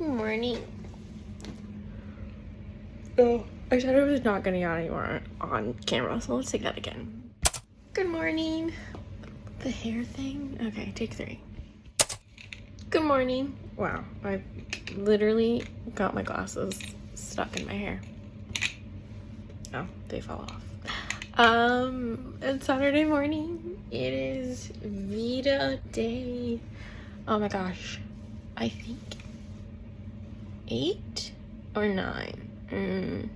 morning. Oh, I said I was not getting out anymore on camera, so let's take that again. Good morning. The hair thing? Okay, take three. Good morning. Wow, I literally got my glasses stuck in my hair. Oh, they fell off. Um, it's Saturday morning. It is Vita Day. Oh my gosh. I think eight or nine. Mm,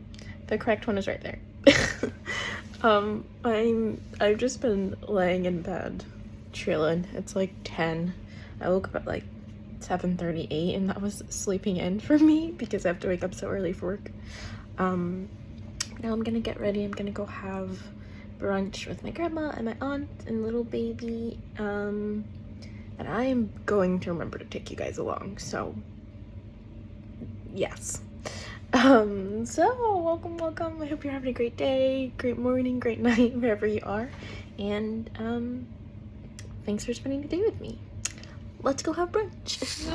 the correct one is right there. um, I'm I've just been laying in bed, chilling. It's like ten. I woke up at like 7:38, and that was sleeping in for me because I have to wake up so early for work. Um, now I'm gonna get ready. I'm gonna go have brunch with my grandma and my aunt and little baby. Um, and I am going to remember to take you guys along. So yes. Um, so welcome, welcome. I hope you're having a great day, great morning, great night, wherever you are. And um, thanks for spending the day with me. Let's go have brunch.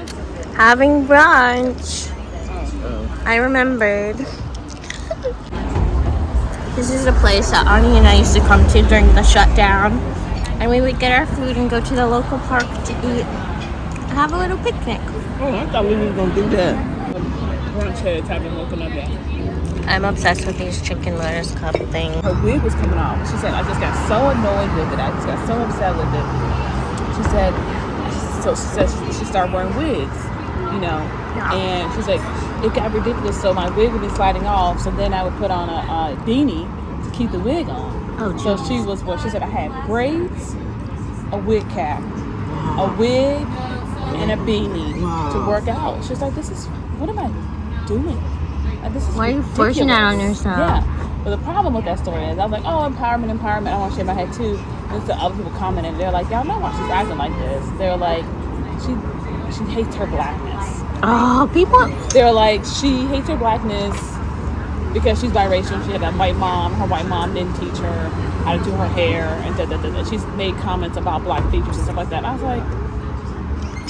Having brunch. I remembered. this is a place that Ani and I used to come to during the shutdown. And we would get our food and go to the local park to eat have a little picnic. Oh, I thought we were gonna do that. Brunch heads woken up. I'm obsessed with these chicken lettuce cup things. Her wig was coming off. She said, I just got so annoyed with it. I just got so upset with it. She said, so she said she, she started wearing wigs, you know. Yeah. And she's like, it got ridiculous. So my wig would be sliding off. So then I would put on a, a beanie to keep the wig on. Oh, So she was what she said. I had braids, a wig cap, a wig, and a beanie to work out. She's like, "This is what am I doing? Like, uh, this is Why are you forcing that on ridiculous." yourself? Yeah. But the problem with that story is, I was like, "Oh, empowerment, empowerment." I want to shave my head too. And so other people commented, they're like, "Y'all know why she's acting like this?" They're like, "She, she hates her blackness." Oh, people. They're like, she hates her blackness because she's biracial. She had a white mom. Her white mom didn't teach her how to do her hair, and da, da, da, da. she's made comments about black features and stuff like that. I was like,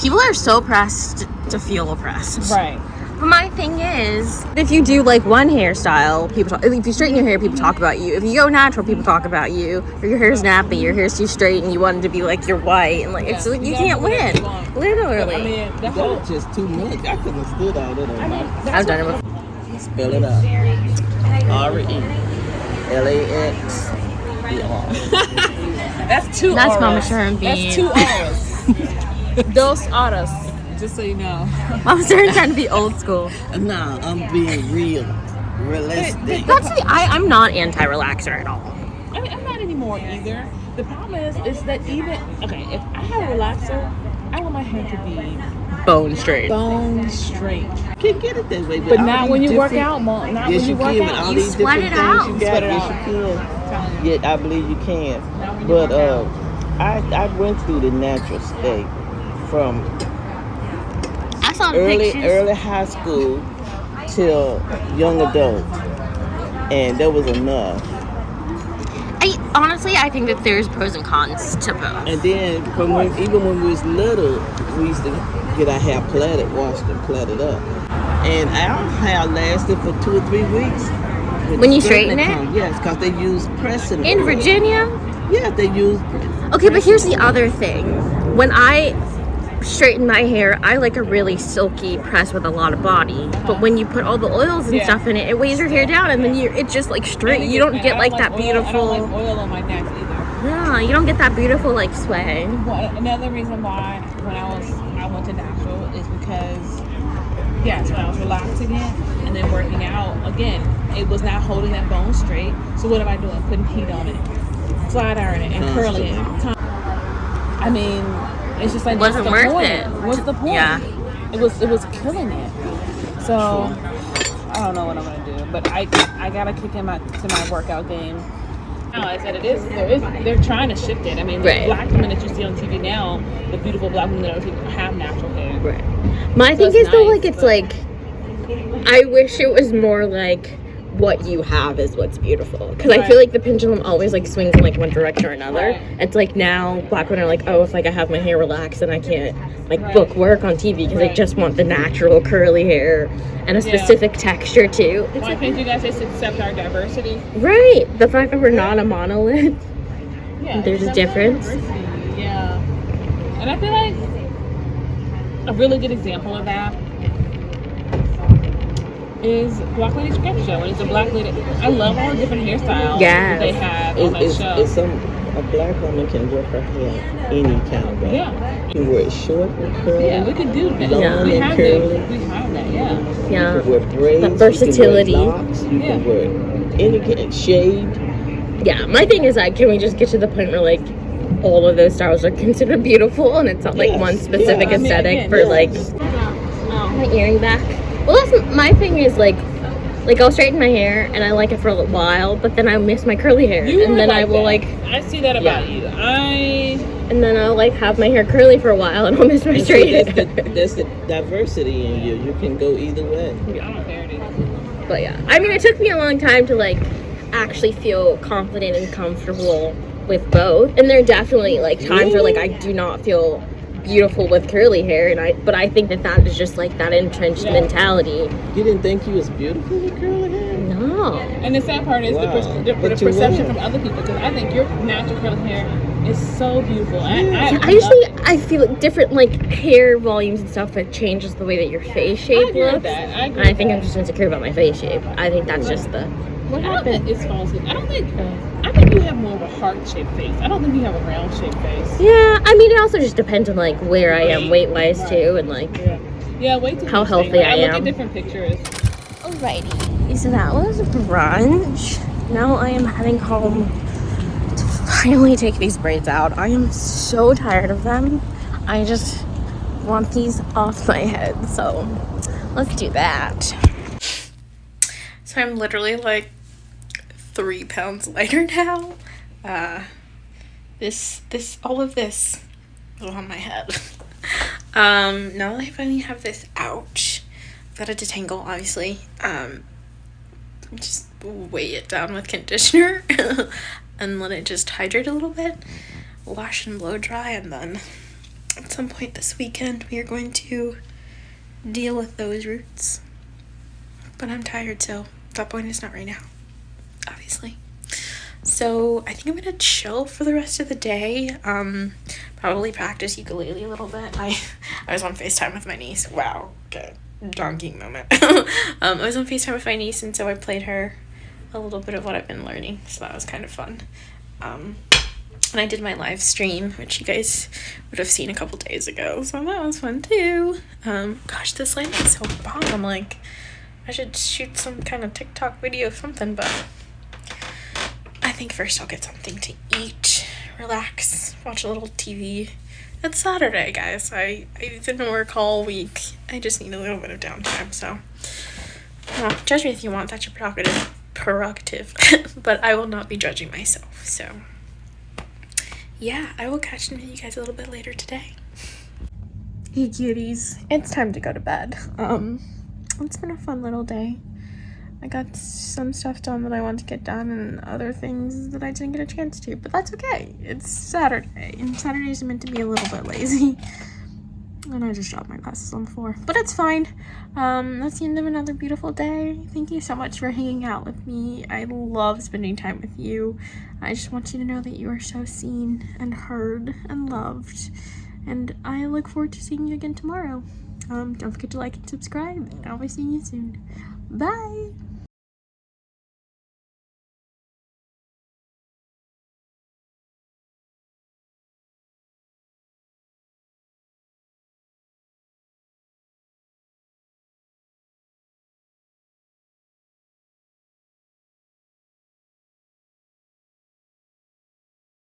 People are so pressed to feel oppressed. right, my thing is, if you do like one hairstyle, people talk. If you straighten your hair, people talk about you. If you go natural, people talk about you. Or your hair's nappy, your hair's too straight, and you want it to be like you're white, and like it's like you You can't gotta do whatever win. you want. Literally. I mean, the whole. That's just too much. I couldn't have stood all that on I mean, my that's I've done it before. Spell it out. R E L A X E R. That's two. That's auras. Mama Sharon That's two auras. Dos auras. Just so you know. I'm starting trying to be old school. Nah, I'm being real, realistic. That's the, I. I'm not anti-relaxer at all. I mean, I'm not anymore either. The problem is, is that even okay, if I have a relaxer, I want my hair to be Bone straight. bone straight. Can't get it that way. But all not when you work out, Mom. Not Yes, when you, you work can. Out. all You these sweat it out. you You got, sweat it yes, out. you can. Telling you. Yet I believe you can. Not when you But uh. I I went through the natural state from I saw the early pictures. early high school till young adult, and that was enough. I honestly, I think that there's pros and cons to both. And then from when, even when we was little, we used to get our hair plaited, washed and plaited up. And our hair lasted for two or three weeks. When you straighten it? come. Yes, because they use pressing. In. Virginia, Yeah, they use. Okay, but here's the other thing. When I straighten my hair, I like a really silky press with a lot of body. But when you put all the oils and Yeah. stuff in it, it weighs your hair down, and then you it just like straight. You don't get like that oil- I beautiful. don't like oil on my neck either. Yeah, you don't get that beautiful like sway. Well, another reason why when I was I went to natural is because yeah, yes, when I was relaxing it and then working out again, it was not holding that bone straight. So what am I doing? Putting heat on it, flat ironing it, and curling it. I mean, it's just like wasn't what's the worth point? it. What's the point? Yeah. It was it was killing it. So I don't know what I'm gonna do, but I I gotta kick in my to my workout game. No, I said it is. There is. They're trying to shift it. I mean, the Right. black women that you see on TV now, the beautiful black women that are- have natural hair. Right. My thing it's is though, like it's like I wish it was more like what you have is what's beautiful. Because I feel like the pendulum always like swings in like one direction or another. Right. It's like now black women are like, oh, if like I have my hair relaxed and I can't like Right. book work on TV because I just want the natural curly hair and a Yeah. specific texture too. It's Why like, can't you guys just accept our diversity? right. The fact that we're not a monolith. Yeah, There's a difference. Yeah, and I feel like a really good example of that is Black Lady Sketch Show, and it's a Black Lady. I love all the different hairstyles Yes. that they have on It's, that it's, show. it's some a black woman can wear her hair any kind of way. yeah, You can wear it short and curly. yeah, we could do that. Long We and have curly. that. We have that. Yeah. Yeah. You can wear braids. The versatility. You can wear locks. You Yeah. can wear any kind shaved. Yeah, my thing is like, can we just get to the point where like all of those styles are considered beautiful and it's not like Yes, one specific yeah. I mean, aesthetic again, for yes. like Um, my earring back. Well, that's my thing is like, like I'll straighten my hair and I like it for a little while, but then I miss my curly hair, you and are then I will that. like, I see that about you. I. and then I'll like have my hair curly for a while and I'll miss my And so straight that's, the, hair. that's the diversity in you. You can go either way. Yeah, I'm a parody. But yeah, I mean, it took me a long time to like actually feel confident and comfortable with both, and there are definitely like times where like I do not feel beautiful with curly hair, and I but I think that that is just like that entrenched Yeah. mentality. You didn't think you was beautiful with curly hair? No. And the sad part is the, Wow. pers- the, But the you perception will. from other people because I think your natural curly hair is so beautiful. I, I, I usually I feel different like hair volumes and stuff. that changes the way that your face shape agree with looks. that. I agree And I think that. I'm just insecure about my face shape. I think that's just the what happened. think it's false. I don't think. Uh, I think you have more of a heart-shaped face. I don't think you have a round-shaped face. Yeah, I mean it also just depends on like where I am weight wise Right. too, and like Yeah. Yeah. Wait How healthy Like, I I look am. at different pictures. Alrighty, so that was brunch. Now I am heading home to finally take these braids out. I am so tired of them. I just want these off my head, so let's do that. So I'm literally like three pounds lighter now. Uh, this, this, all of this is on my head. Um, now that I finally have this out, I've got to detangle, obviously. Um, just weigh it down with conditioner and let it just hydrate a little bit, wash and blow dry, and then at some point this weekend we are going to deal with those roots. But I'm tired, so that point is not right now, obviously. So I think I'm gonna chill for the rest of the day. Um, probably practice ukulele a little bit. I I was on Facetime with my niece. Wow, okay, donkey moment. um, I was on Facetime with my niece, and so I played her a little bit of what I've been learning. So that was kind of fun. Um, and I did my live stream, which you guys would have seen a couple days ago. So that was fun too. Um, gosh, this light is so bomb. I'm like, I should shoot some kind of TikTok video or something, but think first I'll get something to eat, relax, watch a little TV. It's Saturday, guys. I, I didn't work all week. I just need a little bit of downtime, so. Well, judge me if you want. That's your prerogative. Prerogative. but I will not be judging myself, so. Yeah, I will catch you guys a little bit later today. Hey cuties, it's time to go to bed. Um, it's been a fun little day. I got some stuff done that I want to get done and other things that I didn't get a chance to, but that's okay. It's Saturday, and Saturdays are meant to be a little bit lazy. And I just dropped my glasses on the floor, but it's fine. Um, that's the end of another beautiful day. Thank you so much for hanging out with me. I love spending time with you. I just want you to know that you are so seen and heard and loved. And I look forward to seeing you again tomorrow. Um, don't forget to like and subscribe, and I'll be seeing you soon. Bye!